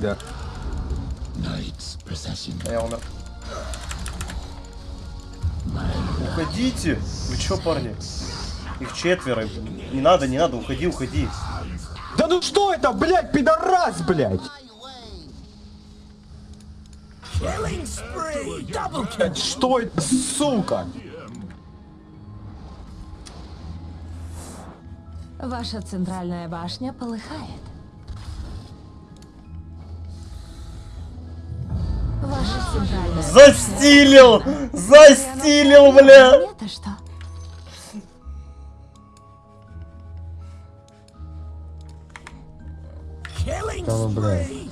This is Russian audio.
Да. А я умер. Уходите! Вы чё, парни? Их четверо. Не надо, не надо, уходи, уходи. Да ну что это, блядь, пидорас? Блядь, Что это, сука? Ваша центральная башня полыхает. Застилил! Застилил, бля! Это что? Да ну, блядь.